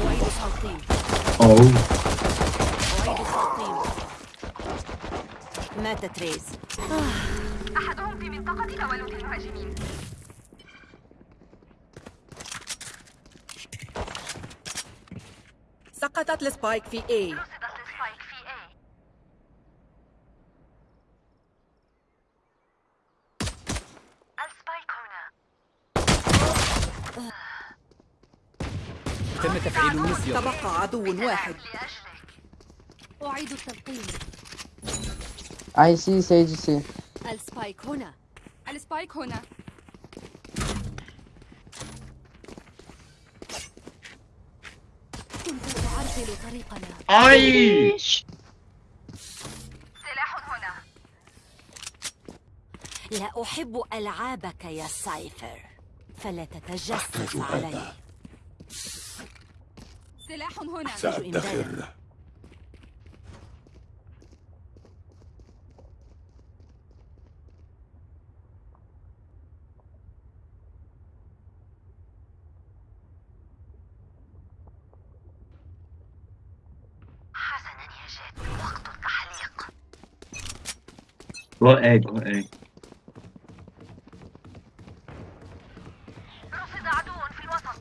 أعيد التلقيم oh. أعيد التلقيم مات تريز أحدهم في منطقة تولد المهاجمين سقطت السبايك في اي رصدت السبايك في A السبايك هنا تم تفعيل المسير تبقى عدو واحد. لأجلك أعيد التلقيم. I see Sage C. السبايك هنا السبايك هنا كنت تعرجل طريقنا. Ay! سلاح هنا. لا أحب ألعابك يا سايفر. فلا تتجسس علي. سلاح هنا. أحتاج إمدادا حسنا يا جد وقت التحليق Go A, go A. رصد عدو في الوسط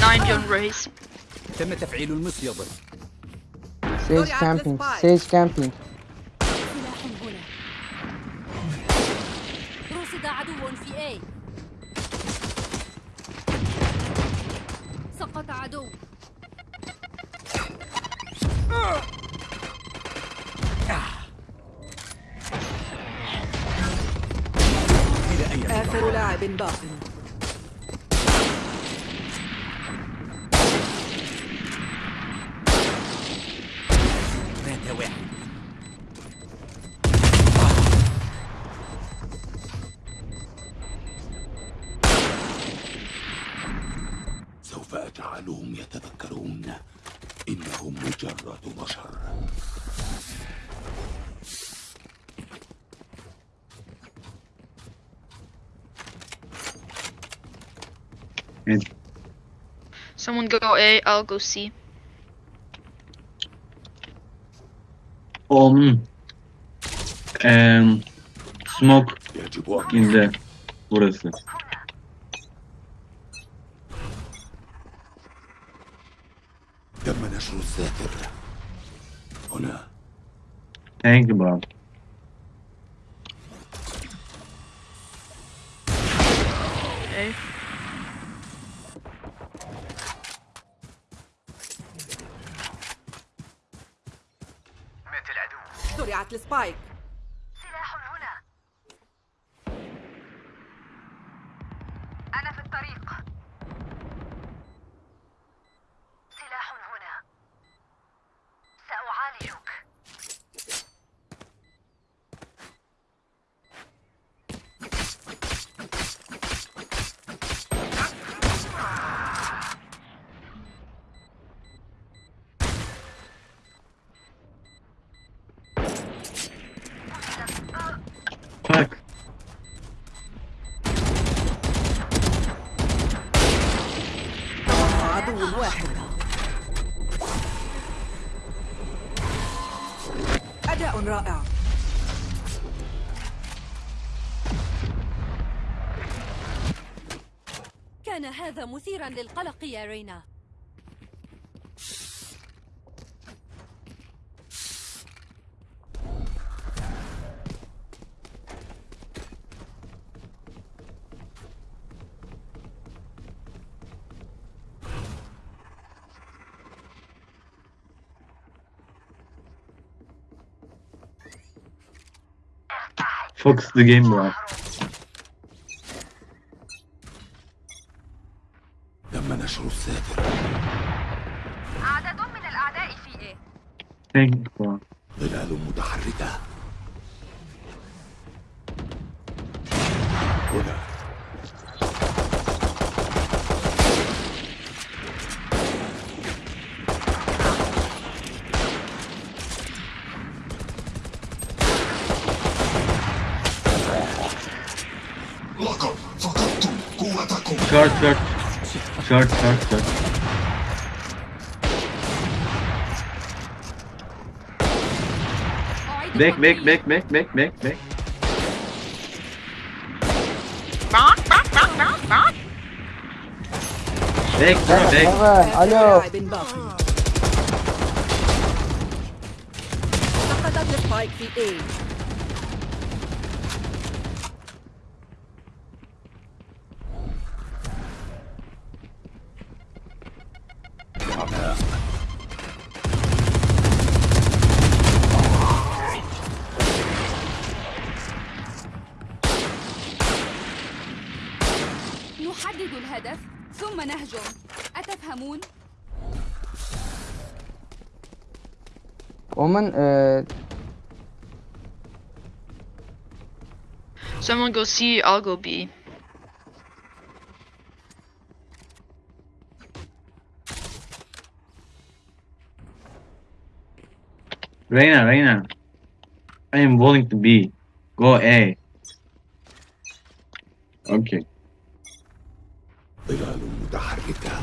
Nine on race. تم تفعيل المسير Sage camping. Sage camping. سلاح هنا. رصد عدو في اي سقط عدو. آخر لاعب باق. go A, I'll go C. Um, um, smoke يجب أن in the burası. تم نشر الساتر هنا Thank you, bro. A. زرعت عدو واحد. أداء رائع. كان هذا مثيرا للقلق يا رينا. Fox the Game Rock. short, short. Short, short, short. Back, back, back, back, back, back, back. Back, back, back, back, back. Back, back, back. Alo. I've been ومن uh, Someone go C, I'll go B. Reina, Reina. I am willing to be. Go A. Okay. ظلال متحركة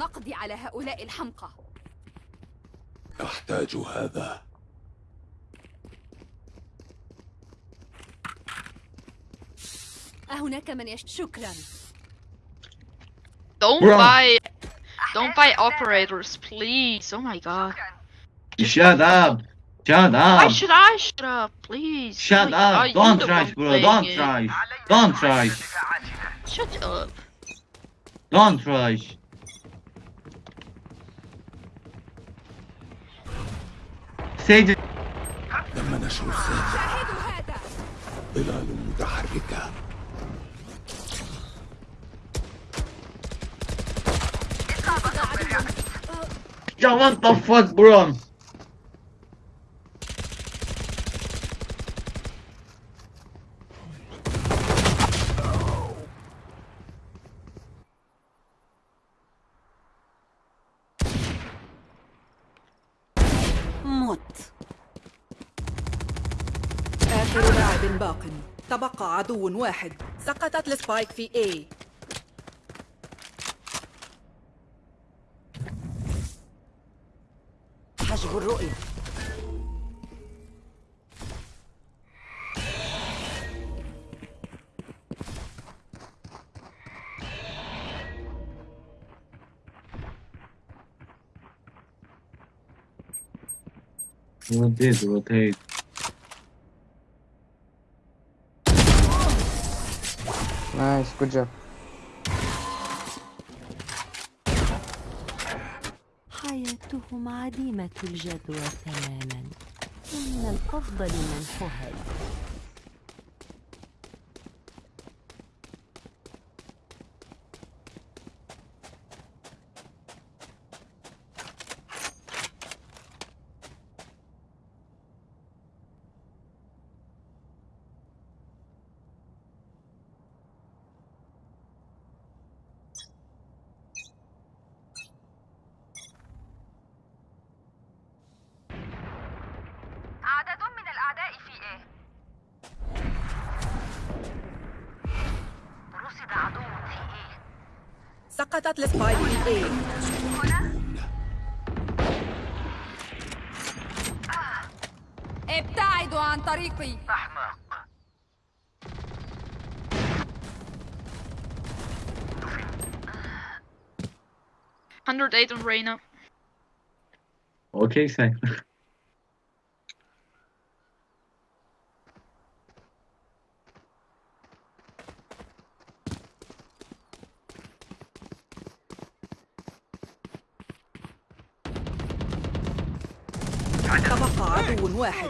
فلنقضي على هؤلاء الحمقى أحتاج هذا أهناك من يش... شكرا Don't Bro. buy, don't buy operators, please. Oh my god. Shut up. Shut Why up. should I shut up, please? Oh Shut up. Don't trash, one bro. Don't trash. Don't trash. Shut up. Don't trash. Sage. تم نشر هذا ظلال متحركة. Yo, what the fuck, bro? مت آخر لاعب باق. تبقى عدو واحد. سقطت السبايك في A. حجب الرؤية. Rotate, rotate. Nice good job. حياتهم عديمة الجدوى تماما. ومن الأفضل منحها عدد سقطت السبايك في اي ابتعدوا عن طريقي أحمق Hundred eight on Reina. Okay, thanks. تبقى عدو واحد.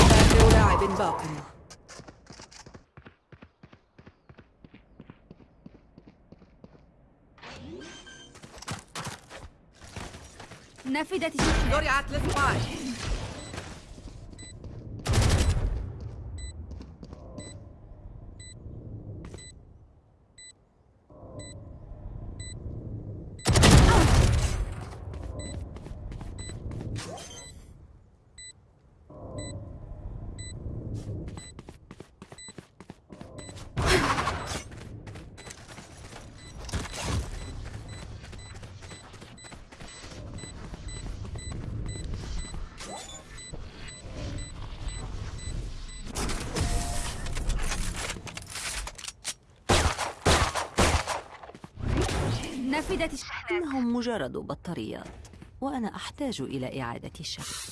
آخر لاعب باق. نفدت الشحنة زرعت السبايك نفدت الشحنة إنهم مجرد بطاريات وأنا أحتاج إلى إعادة الشحن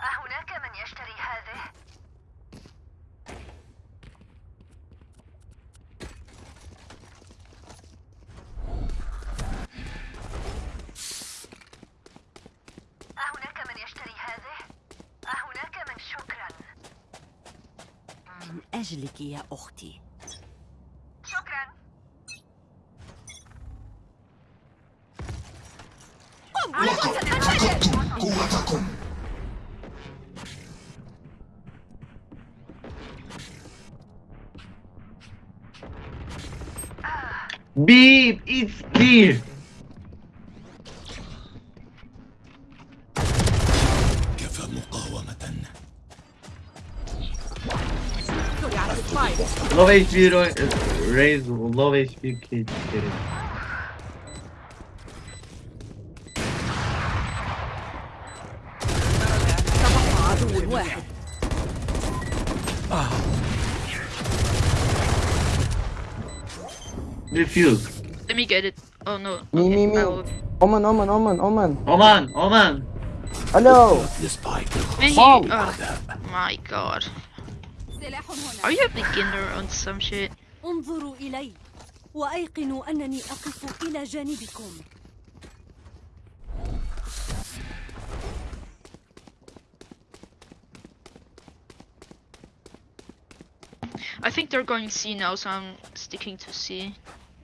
أهناك من يشتري هذه؟ أهناك من يشتري هذه؟ أهناك من شكرا من أجلك يا أختي It's clear! كفى مقاومة زرعت السبايك Low HP ro- raise, low HP kid. kid. تبقى عدو واحد Refuse. Let me get it. Oh no. Me, me, me. I'll- Omen, Omen, Omen, Omen. Oman! Oman! Hello. لسبايك Man, Mom. you- oh my god. سلاح هنا Are you a beginner on some shit? انظروا إلي وأيقنوا أنني أقف إلى جانبكم I think they're going C now, so I'm sticking to C.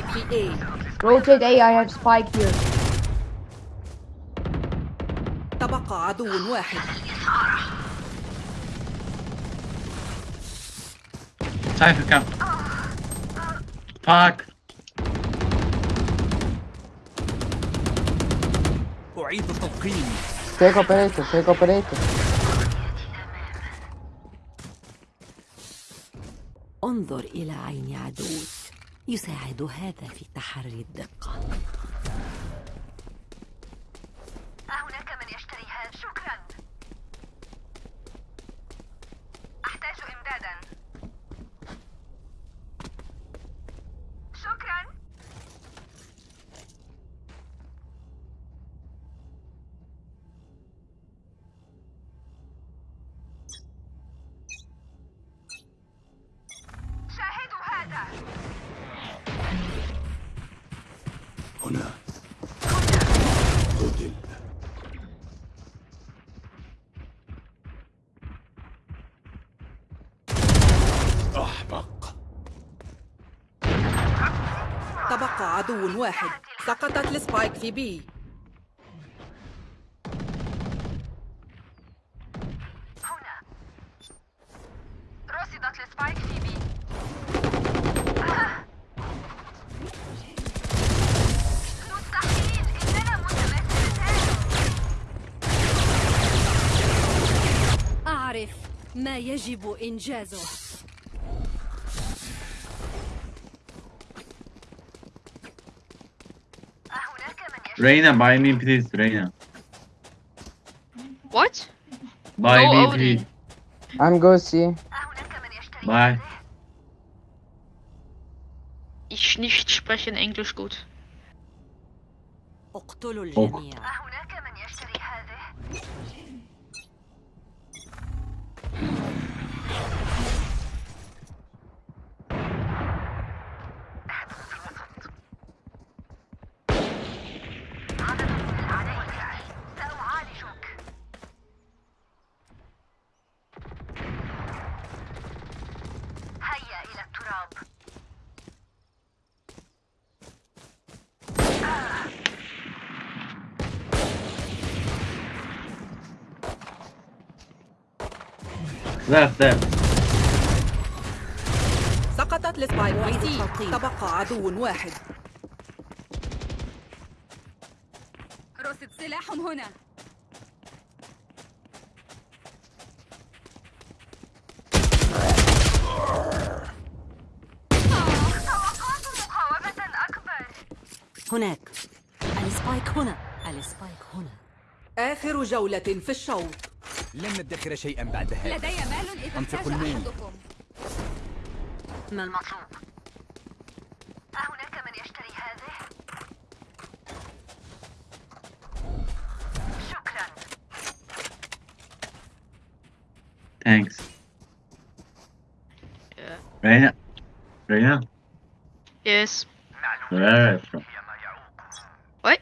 في A Rotate A, I have spike here. تبقى عدو واحد Cypher come. Fuck. أعيد التلقيم Take operator, take operator. انظر إلى عين عدوك يساعد هذا في تحري الدقة. عدو واحد. سقطت ال spike في B. رصدت في B. مستحيل إننا أعرف ما يجب إنجازه. Rainer, buy me please, Rainer. What? Buy no, me Odin. please. I'm go see. Bye. Ich nicht spreche in Englisch gut. Oh. Left, left. سقطت C. التلقيم. تبقى عدو واحد. رصد سلاح هنا. هناك. ال spike هنا. ال spike هنا. آخر جولة في الشوط. لن ندخر شيئا بعد هذا لدي مال إذا أنفق احتاج المال. أحدكم ما المطلوب أهناك من يشتري هذه؟ شكرا Thanks. Yeah. Reina. Reina, Yes. where are you from? What?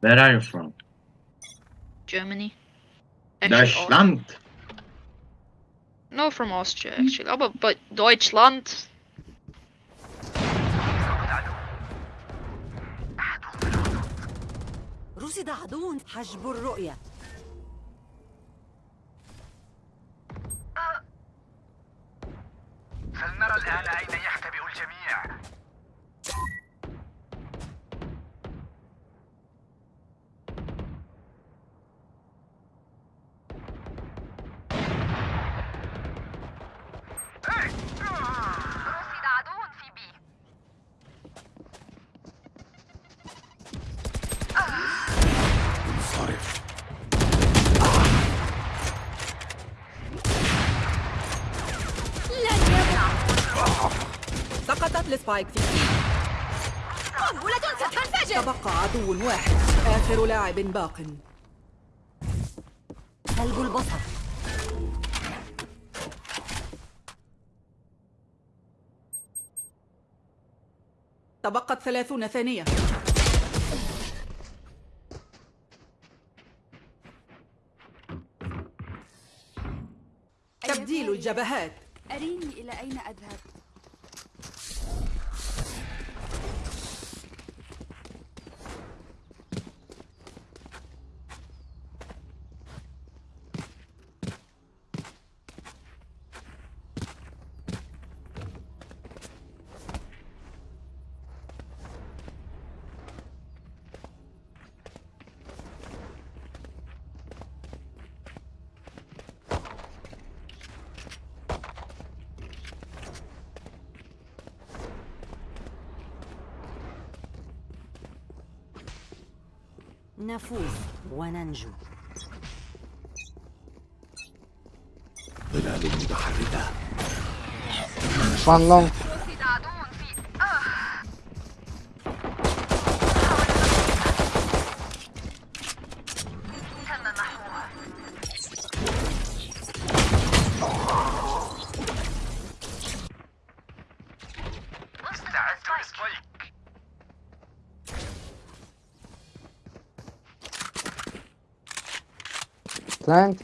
Where are you from? Germany. Actually, Au- Deutschland. No, from Austria actually. Oh, but, but Deutschland. رصد عدو حجب الرؤية فلنرى الآن أين السبايك في قنبلة ستنفجر. تبقى عدو واحد آخر لاعب باق. قلب البصر. تبقت ثلاثون ثانية. تبديل الجبهات. أريني إلى أين أذهب؟ نفوز وننجو ظلال متحركة One long. Plant.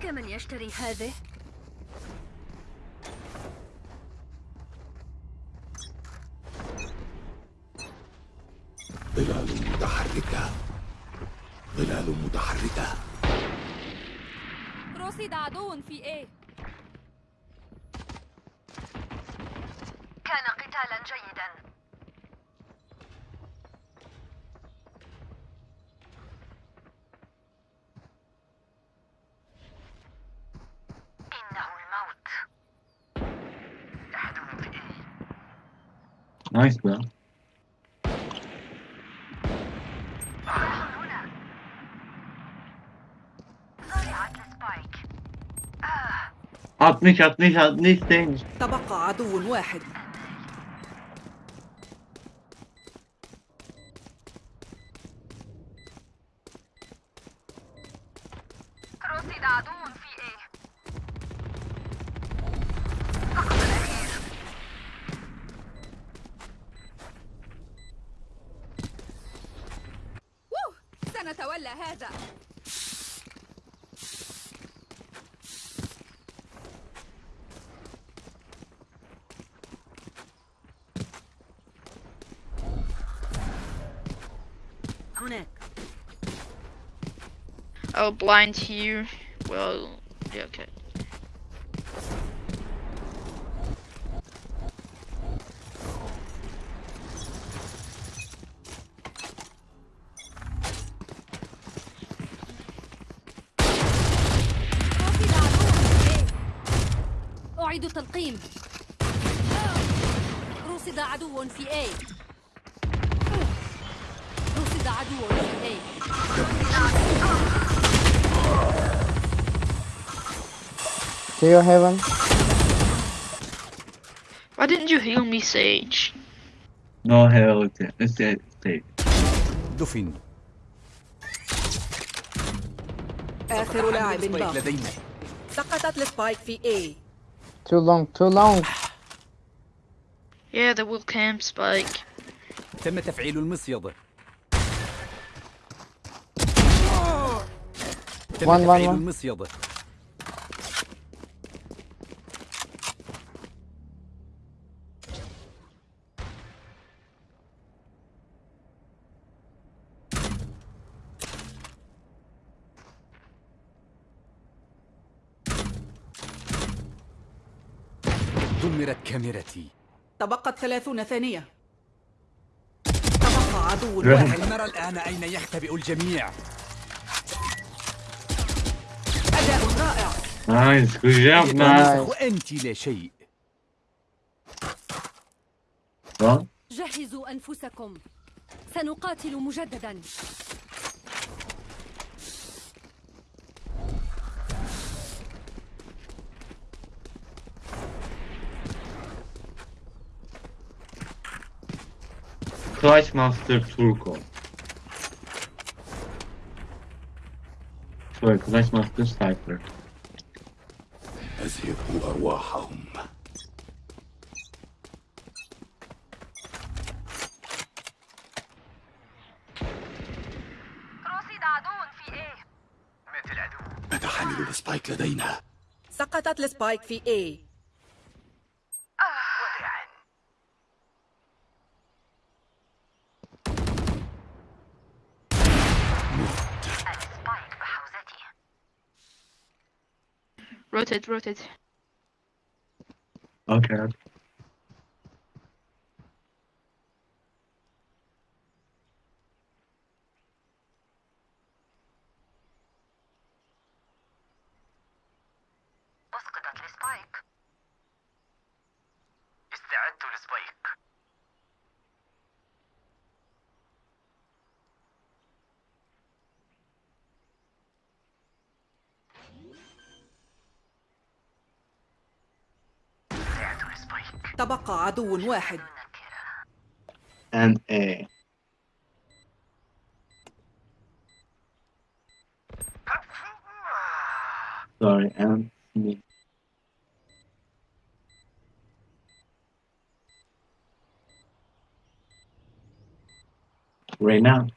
أهناك من يشتري هذه؟ ظلال متحركة ظلال متحركة رصد عدو في A كان قتالا جيدا إنه الموت أحدهم في إيه نايس بقى 60 60 60 تاني. تبقى عدو واحد. رصد عدو a heads up. Oh, blind here. you. Well, yeah, okay. التلقيم. رصد عدو في A. رصد عدو في A. To your heaven. Why didn't you heal me, Sage? No hell it's it's it's دفن. آخر لاعب سبايك باق. لدينا. سقطت السبايك في A. Too long, too long. Yeah, the will camp spike. تم تفعيل المصيدة تم One, one, تفعيل one. دمرت كاميرتي تبقت ثلاثون ثانية. تبقى عدو واحد. نرى الآن أين يختبئ الجميع. أداء رائع. good job man وأنت لا شيء. Well, جهزوا أنفسكم. سنقاتل مجددا. Clutch Master Turco. Sorry, Clutch Master Sniper. أذهبوا أرواحهم إيه حامل السبايك لدينا سقطت السبايك في A Rotate, rotate. Okay. تبقى عدو واحد and A sorry and me right now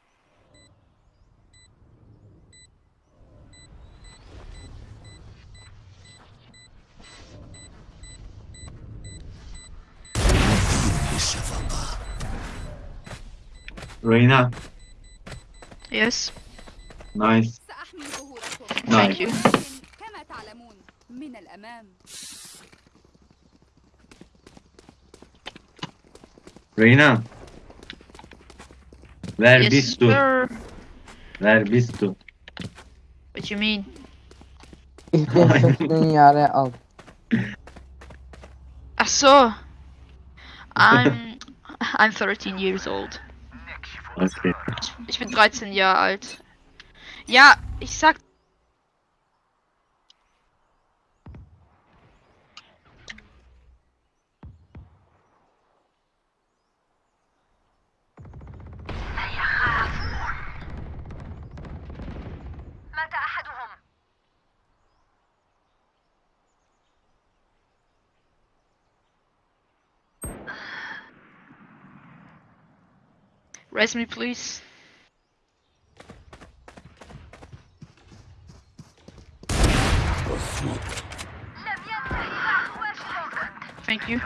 Reina? Yes. Nice. Thank nice. you. Reina. Where yes, bist du? Where bist du? What you mean? I saw. I'm I'm 13 years old. Okay. Ich bin 13 Jahre alt. Ja, ich sag. Res me, please. Thank you.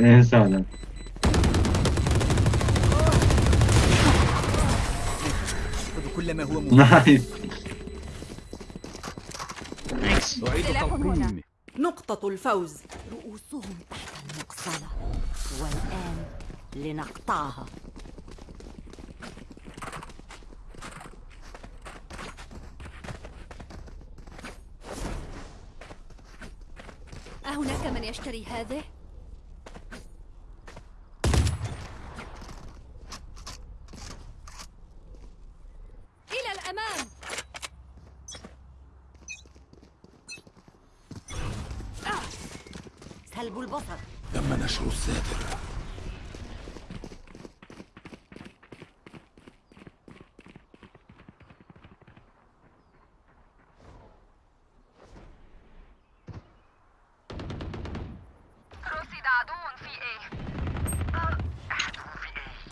En هو Nice. Thanks. أعيد سلاح هنا. تلقيم نقطة الفوز رؤوسهم تحت المقصلة والآن لنقطعها أهناك من يشتري هذه؟ إلى الأمام! سلب البصر. تم نشر الساتر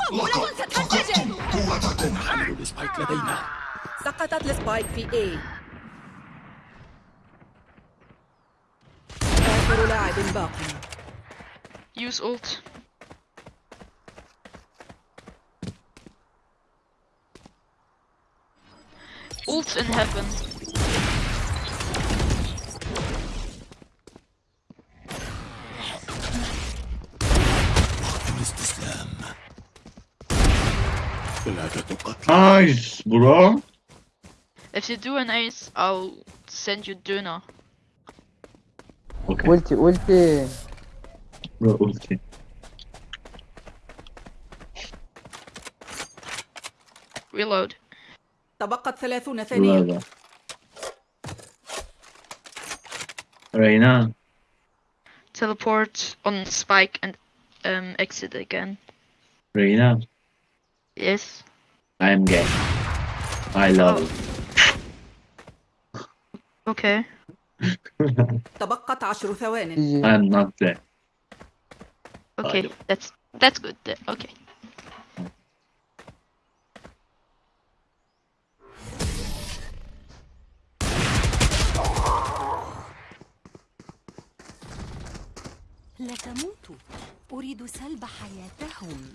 قوة حمل السبايك لدينا سقطت السبايك في A آخر لاعب باقي Use ult. Ult in heaven. ثلاثة قتلى Nice bro. If you do an ace, I'll send you Duna. Okay. Ulti ulti. Bro ulti. Reload. تبقت ثلاثون ثانية Burada. Reyna. Teleport on spike and um exit again. Reyna. Yes. I am gay. I love it. Okay. تبقت عشر ثوان GG. I am not gay. Okay. Pardon. That's that's good. then. Okay. لا تموتوا أريد سلب حياتهم.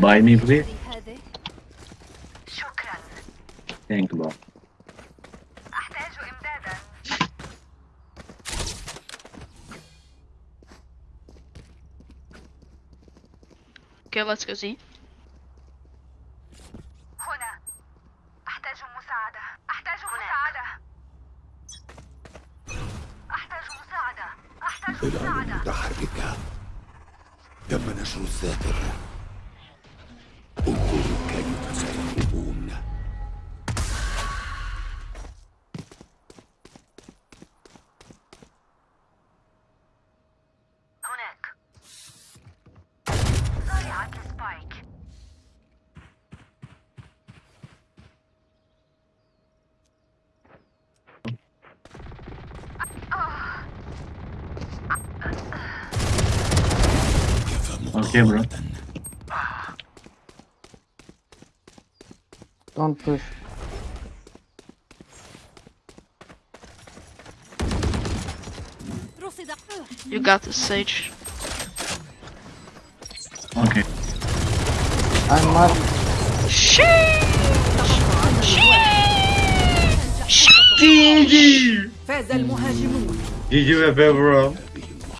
buy me please. شكرا. Thank you. أحتاج إمدادا. Okay, let's go see. مساعدة متحركة تم نشر الذاكر كفى Okay, bro. مقاومة Don't push. رصد You got this, Sage. Okay. I'm marked. GG! فاز المهاجمون GG, bro.